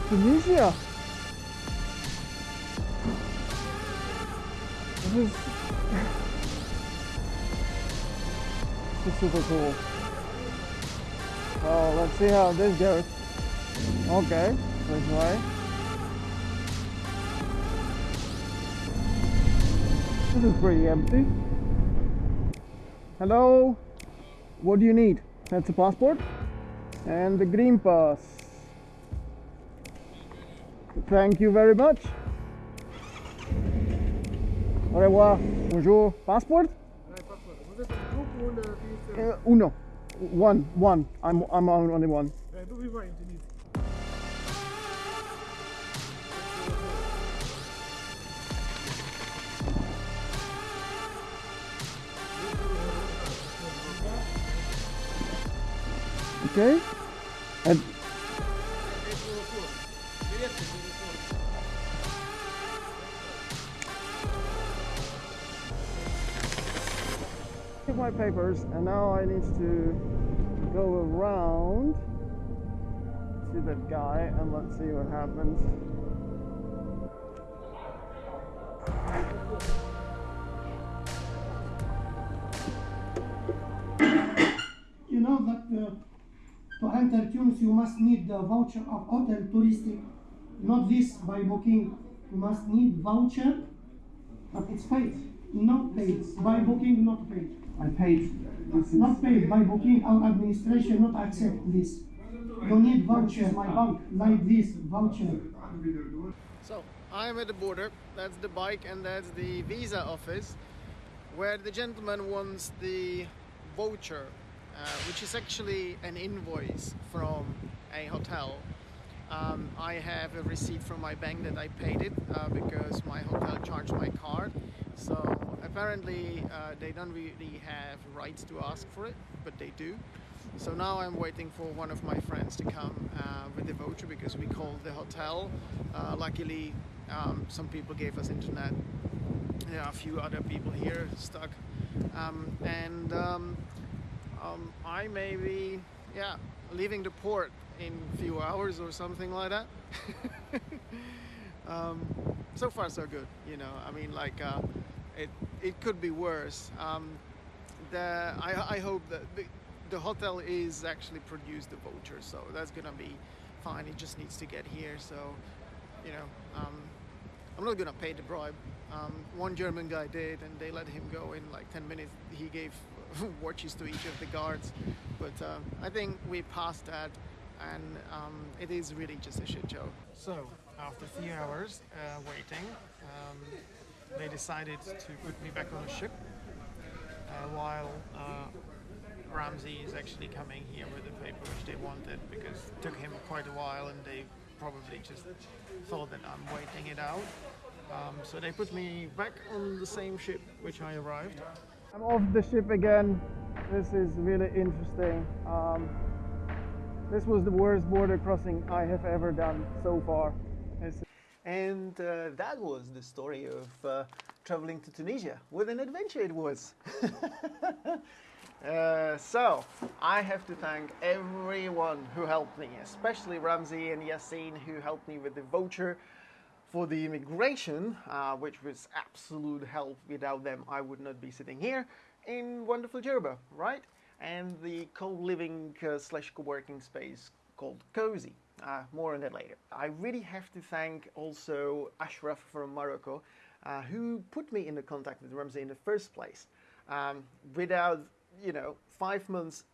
to. This is, this is super cool. Oh, let's see how this goes. Okay, this way. This is pretty empty. Hello? What do you need? That's a passport and the green pass. Thank you very much. Au revoir. Bonjour. Passport? Uh, uno. One. One. I'm, I'm on only one. Okay. And Take my papers and now I need to go around to that guy and let's see what happens. You know that uh, to enter Tunis you must need the voucher of hotel touristic, not this by booking. You must need voucher, but it's paid, not paid. By booking, not paid. I paid. Not paid by booking. Our administration not accept this. You need voucher, my bank, like this voucher. So I'm at the border. That's the bike and that's the visa office, where the gentleman wants the voucher, uh, which is actually an invoice from a hotel. Um, I have a receipt from my bank that I paid it uh, because my hotel charged my card. So apparently uh, they don't really have rights to ask for it, but they do. So now I'm waiting for one of my friends to come uh, with the voucher because we called the hotel. Uh, luckily, um, some people gave us internet. There are a few other people here stuck, um, and um, um, I may be, yeah, leaving the port in a few hours or something like that. um, so far, so good. You know, I mean, like uh, it it could be worse. Um, the I, I hope that the, the hotel is actually produced the voucher, so that's gonna be fine. It just needs to get here. So, you know, um, I'm not gonna pay the bribe. Um, one German guy did, and they let him go in like 10 minutes. He gave watches to each of the guards, but um, I think we passed that, and um, it is really just a shit show. So after a few hours uh, waiting, um, they decided to put me back on a ship, uh, while uh, Ramsey is actually coming here with the paper which they wanted because it took him quite a while, and they probably just thought that I'm waiting it out. Um, so they put me back on the same ship which I arrived. I'm off the ship again. This is really interesting. Um, this was the worst border crossing I have ever done so far. It's And uh, that was the story of uh, traveling to Tunisia. What an adventure it was! uh, so, I have to thank everyone who helped me, especially Ramsey and Yassine who helped me with the voucher for the immigration, uh, which was absolute help. Without them, I would not be sitting here in wonderful Jerba, right? And the co-living uh, slash co-working space called Cozy. Uh, more on that later. I really have to thank also Ashraf from Morocco, uh, who put me into contact with Ramsey in the first place. Um, without, you know, five months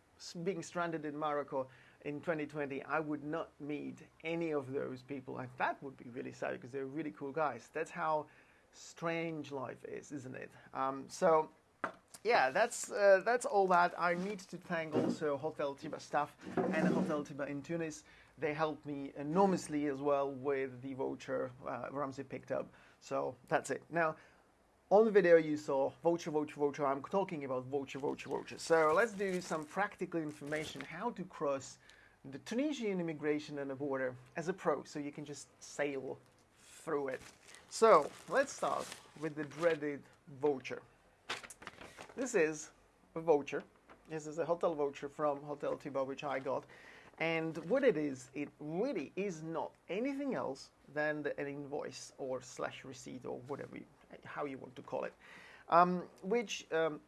being stranded in Morocco in 2020, I would not meet any of those people, and that would be really sad because they're really cool guys. That's how strange life is, isn't it? Um, so yeah, that's uh, that's all that. I need to thank also Hotel Tiba staff and Hotel Tiba in Tunis. They helped me enormously as well with the voucher uh, Ramsey picked up. So that's it. Now, on the video you saw voucher, voucher, voucher. I'm talking about voucher, voucher, voucher. So let's do some practical information how to cross the Tunisian immigration and the border as a pro, so you can just sail through it. So let's start with the dreaded voucher. This is a voucher. This is a hotel voucher from Hotel Tiba, which I got. And what it is, it really is not anything else than the, an invoice or slash receipt or whatever, you, how you want to call it, um, which um,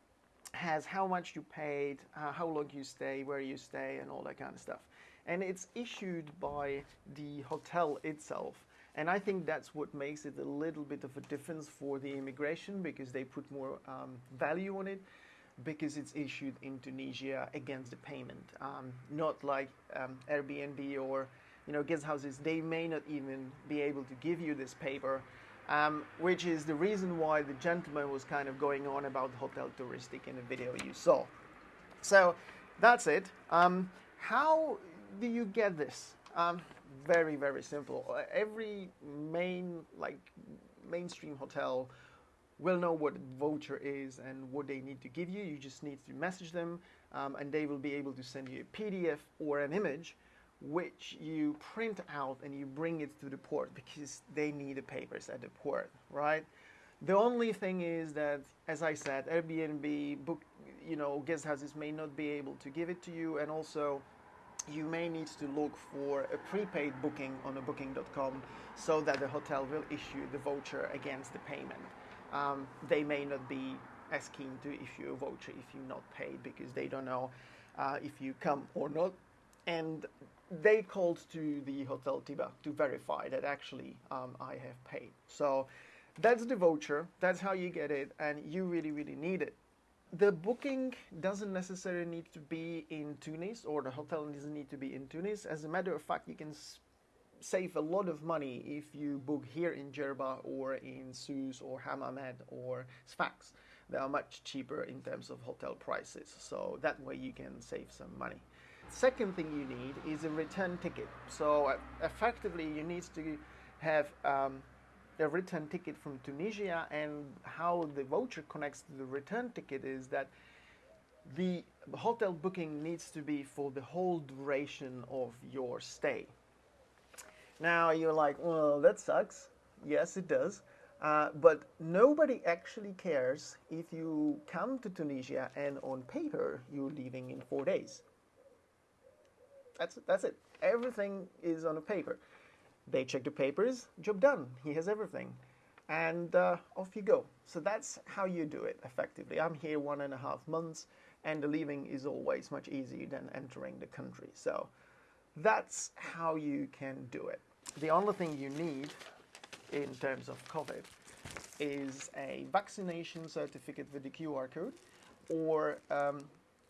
has how much you paid, uh, how long you stay, where you stay, and all that kind of stuff. And it's issued by the hotel itself. And I think that's what makes it a little bit of a difference for the immigration because they put more um, value on it because it's issued in Tunisia against the payment. Um, not like um, Airbnb or you know guest houses, they may not even be able to give you this paper, um, which is the reason why the gentleman was kind of going on about hotel touristic in the video you saw. So that's it. Um, how do you get this? Um, very very simple. Every main like mainstream hotel will know what voucher is and what they need to give you. You just need to message them, um, and they will be able to send you a PDF or an image, which you print out and you bring it to the port because they need the papers at the port, right? The only thing is that, as I said, Airbnb book, you know, guest houses may not be able to give it to you, and also you may need to look for a prepaid booking on a booking.com so that the hotel will issue the voucher against the payment um, they may not be as keen to issue a voucher if you're not paid because they don't know uh, if you come or not. And they called to the Hotel Tiba to verify that actually um, I have paid. So that's the voucher, that's how you get it, and you really, really need it. The booking doesn't necessarily need to be in Tunis, or the hotel doesn't need to be in Tunis. As a matter of fact, you can save a lot of money if you book here in Jerba or in Sousse or Hammamet or Sfax. They are much cheaper in terms of hotel prices, so that way you can save some money. Second thing you need is a return ticket. So uh, effectively, you need to have um, a return ticket from Tunisia, and how the voucher connects to the return ticket is that the hotel booking needs to be for the whole duration of your stay. Now you're like, well, that sucks. Yes, it does. Uh, but nobody actually cares if you come to Tunisia and on paper you're leaving in four days. That's that's it. Everything is on a paper. They check the papers, job done. He has everything, and uh, off you go. So that's how you do it effectively. I'm here one and a half months, and the leaving is always much easier than entering the country. So that's how you can do it. The only thing you need in terms of COVID is a vaccination certificate with the QR code or um,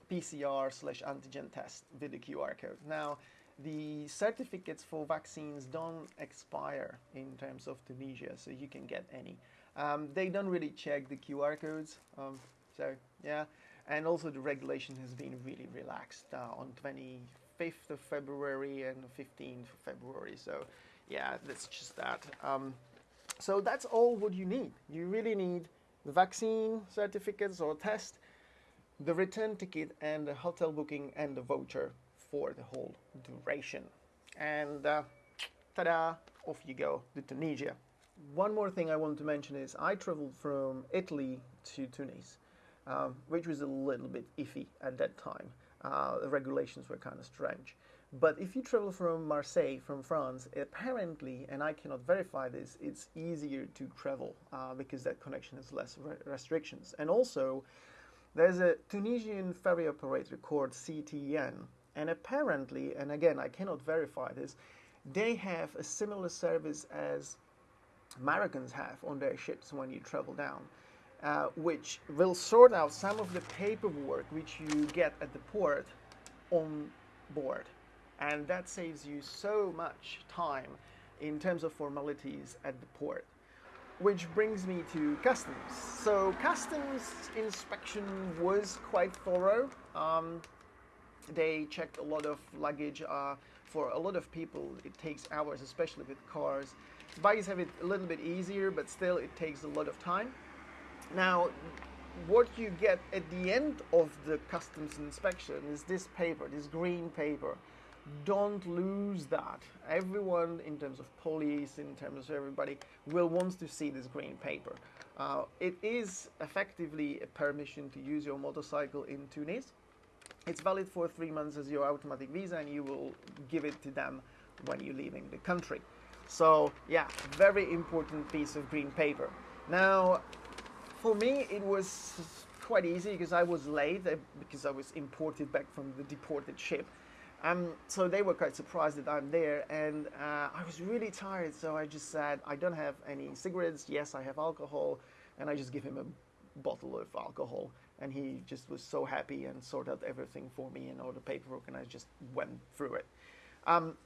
PCR slash antigen test with the QR code. Now, the certificates for vaccines don't expire in terms of Tunisia, so you can get any. Um, they don't really check the QR codes, um, so yeah. And also, the regulation has been really relaxed uh, on 25th of February and 15th of February. So, yeah, that's just that. Um, so that's all what you need. You really need the vaccine certificates or test, the return ticket, and the hotel booking and the voucher for the whole duration. And uh, ta-da, off you go to Tunisia. One more thing I want to mention is I traveled from Italy to Tunis, um, which was a little bit iffy at that time uh, the regulations were kind of strange. But if you travel from Marseille, from France, apparently, and I cannot verify this, it's easier to travel uh, because that connection has less re- restrictions. And also, there's a Tunisian ferry operator called CTN, and apparently, and again, I cannot verify this, they have a similar service as Americans have on their ships when you travel down. Uh, which will sort out some of the paperwork which you get at the port on board. And that saves you so much time in terms of formalities at the port. Which brings me to customs. So, customs inspection was quite thorough. Um, they checked a lot of luggage. Uh, for a lot of people, it takes hours, especially with cars. Bikes have it a little bit easier, but still, it takes a lot of time. Now, what you get at the end of the customs inspection is this paper, this green paper. Don't lose that. Everyone, in terms of police, in terms of everybody, will want to see this green paper. Uh, it is effectively a permission to use your motorcycle in Tunis. It's valid for three months as your automatic visa, and you will give it to them when you're leaving the country. So, yeah, very important piece of green paper. Now, for me, it was quite easy because I was late uh, because I was imported back from the deported ship. Um, so they were quite surprised that I'm there, and uh, I was really tired. So I just said, I don't have any cigarettes. Yes, I have alcohol, and I just give him a bottle of alcohol, and he just was so happy and sorted out everything for me and all the paperwork, and I just went through it. Um,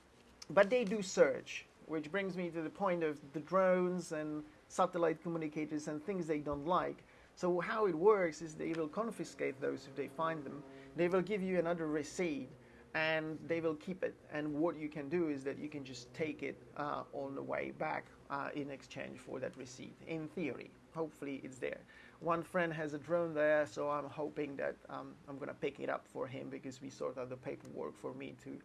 but they do search, which brings me to the point of the drones and satellite communicators and things they don't like. So how it works is they will confiscate those if they find them. They will give you another receipt and they will keep it. And what you can do is that you can just take it uh, on the way back uh, in exchange for that receipt. In theory, hopefully it's there. One friend has a drone there, so I'm hoping that um, I'm going to pick it up for him because we sort out the paperwork for me to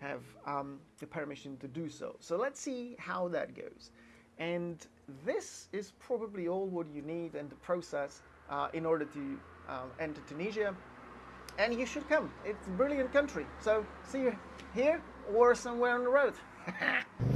have um, the permission to do so. So let's see how that goes. And this is probably all what you need and the process uh, in order to um, enter Tunisia. And you should come. It's a brilliant country. So see you here or somewhere on the road.